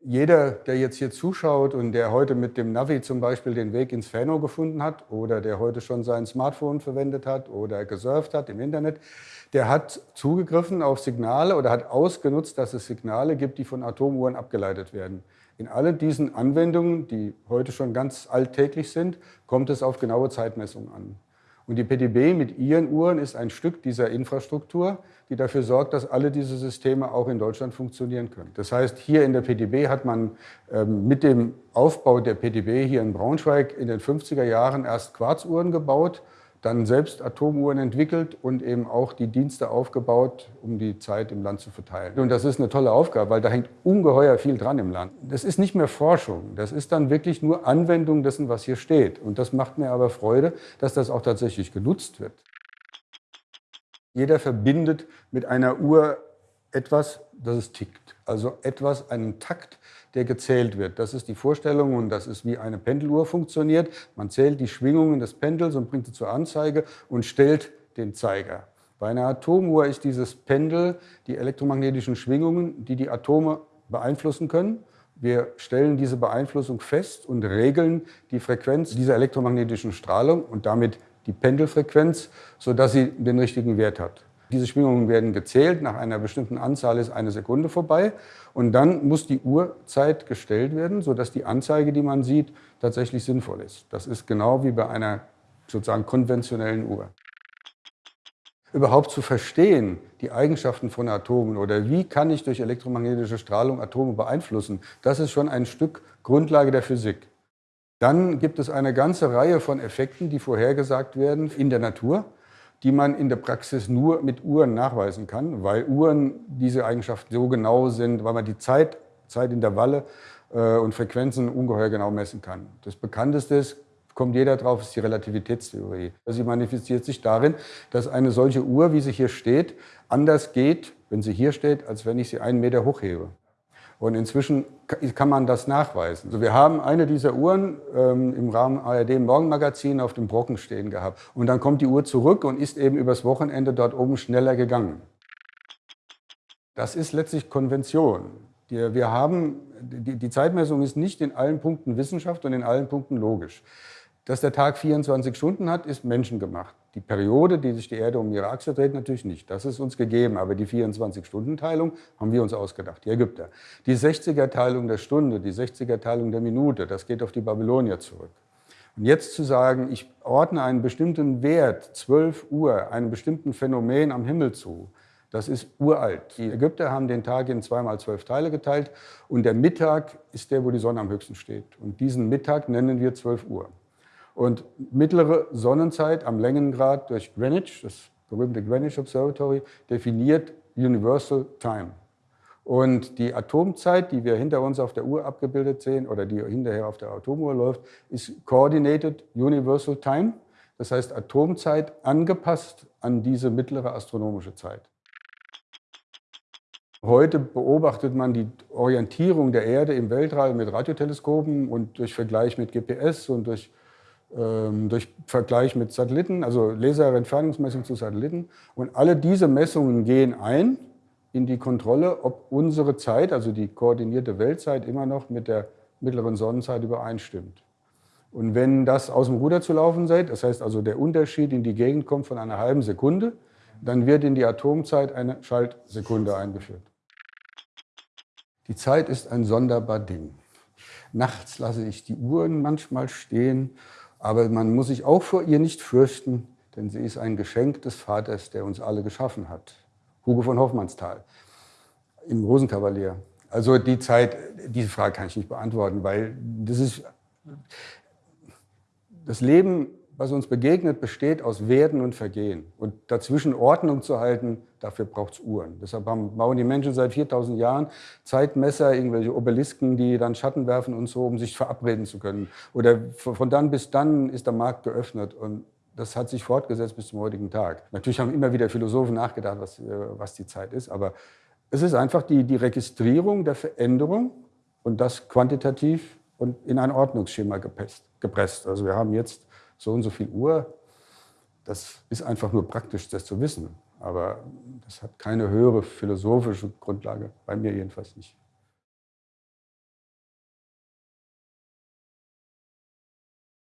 Jeder, der jetzt hier zuschaut und der heute mit dem Navi zum Beispiel den Weg ins Fano gefunden hat oder der heute schon sein Smartphone verwendet hat oder gesurft hat im Internet, der hat zugegriffen auf Signale oder hat ausgenutzt, dass es Signale gibt, die von Atomuhren abgeleitet werden. In allen diesen Anwendungen, die heute schon ganz alltäglich sind, kommt es auf genaue Zeitmessungen an. Und die PDB mit ihren Uhren ist ein Stück dieser Infrastruktur, die dafür sorgt, dass alle diese Systeme auch in Deutschland funktionieren können. Das heißt, hier in der PDB hat man ähm, mit dem Aufbau der PDB hier in Braunschweig in den 50er Jahren erst Quarzuhren gebaut dann selbst Atomuhren entwickelt und eben auch die Dienste aufgebaut, um die Zeit im Land zu verteilen. Und das ist eine tolle Aufgabe, weil da hängt ungeheuer viel dran im Land. Das ist nicht mehr Forschung, das ist dann wirklich nur Anwendung dessen, was hier steht. Und das macht mir aber Freude, dass das auch tatsächlich genutzt wird. Jeder verbindet mit einer Uhr etwas, das es tickt. Also etwas, einen Takt, der gezählt wird. Das ist die Vorstellung und das ist wie eine Pendeluhr funktioniert. Man zählt die Schwingungen des Pendels und bringt sie zur Anzeige und stellt den Zeiger. Bei einer Atomuhr ist dieses Pendel die elektromagnetischen Schwingungen, die die Atome beeinflussen können. Wir stellen diese Beeinflussung fest und regeln die Frequenz dieser elektromagnetischen Strahlung und damit die Pendelfrequenz, sodass sie den richtigen Wert hat. Diese Schwingungen werden gezählt, nach einer bestimmten Anzahl ist eine Sekunde vorbei und dann muss die Uhrzeit gestellt werden, sodass die Anzeige, die man sieht, tatsächlich sinnvoll ist. Das ist genau wie bei einer sozusagen konventionellen Uhr. Überhaupt zu verstehen, die Eigenschaften von Atomen oder wie kann ich durch elektromagnetische Strahlung Atome beeinflussen, das ist schon ein Stück Grundlage der Physik. Dann gibt es eine ganze Reihe von Effekten, die vorhergesagt werden in der Natur die man in der Praxis nur mit Uhren nachweisen kann, weil Uhren diese Eigenschaften so genau sind, weil man die Zeit, Zeitintervalle äh, und Frequenzen ungeheuer genau messen kann. Das bekannteste ist, kommt jeder drauf, ist die Relativitätstheorie. Sie manifestiert sich darin, dass eine solche Uhr, wie sie hier steht, anders geht, wenn sie hier steht, als wenn ich sie einen Meter hochhebe. Und inzwischen kann man das nachweisen. Also wir haben eine dieser Uhren ähm, im Rahmen ARD Morgenmagazin auf dem Brocken stehen gehabt. Und dann kommt die Uhr zurück und ist eben übers Wochenende dort oben schneller gegangen. Das ist letztlich Konvention. Die, wir haben, die, die Zeitmessung ist nicht in allen Punkten Wissenschaft und in allen Punkten logisch. Dass der Tag 24 Stunden hat, ist menschengemacht. Die Periode, die sich die Erde um ihre Achse dreht, natürlich nicht. Das ist uns gegeben. Aber die 24-Stunden-Teilung haben wir uns ausgedacht, die Ägypter. Die 60er-Teilung der Stunde, die 60er-Teilung der Minute, das geht auf die Babylonier zurück. Und jetzt zu sagen, ich ordne einen bestimmten Wert, 12 Uhr, einem bestimmten Phänomen am Himmel zu, das ist uralt. Die Ägypter haben den Tag in zweimal zwölf Teile geteilt und der Mittag ist der, wo die Sonne am höchsten steht. Und diesen Mittag nennen wir 12 Uhr. Und mittlere Sonnenzeit am Längengrad durch Greenwich, das berühmte Greenwich Observatory, definiert Universal Time. Und die Atomzeit, die wir hinter uns auf der Uhr abgebildet sehen oder die hinterher auf der Atomuhr läuft, ist Coordinated Universal Time. Das heißt Atomzeit angepasst an diese mittlere astronomische Zeit. Heute beobachtet man die Orientierung der Erde im Weltraum mit Radioteleskopen und durch Vergleich mit GPS und durch durch Vergleich mit Satelliten, also Laserentfernungsmessung zu Satelliten. Und alle diese Messungen gehen ein in die Kontrolle, ob unsere Zeit, also die koordinierte Weltzeit, immer noch mit der mittleren Sonnenzeit übereinstimmt. Und wenn das aus dem Ruder zu laufen seid, das heißt also der Unterschied in die Gegend kommt von einer halben Sekunde, dann wird in die Atomzeit eine Schaltsekunde eingeführt. Die Zeit ist ein sonderbar Ding. Nachts lasse ich die Uhren manchmal stehen aber man muss sich auch vor ihr nicht fürchten, denn sie ist ein Geschenk des Vaters, der uns alle geschaffen hat. Hugo von Hoffmannsthal im Rosenkavalier. Also die Zeit, diese Frage kann ich nicht beantworten, weil das ist, das Leben was uns begegnet, besteht aus Werden und Vergehen. Und dazwischen Ordnung zu halten, dafür braucht es Uhren. Deshalb bauen die Menschen seit 4000 Jahren Zeitmesser, irgendwelche Obelisken, die dann Schatten werfen und so, um sich verabreden zu können. Oder von dann bis dann ist der Markt geöffnet. Und das hat sich fortgesetzt bis zum heutigen Tag. Natürlich haben immer wieder Philosophen nachgedacht, was, äh, was die Zeit ist. Aber es ist einfach die, die Registrierung der Veränderung und das quantitativ und in ein Ordnungsschema gepresst. Also wir haben jetzt so und so viel Uhr, das ist einfach nur praktisch, das zu wissen. Aber das hat keine höhere philosophische Grundlage, bei mir jedenfalls nicht.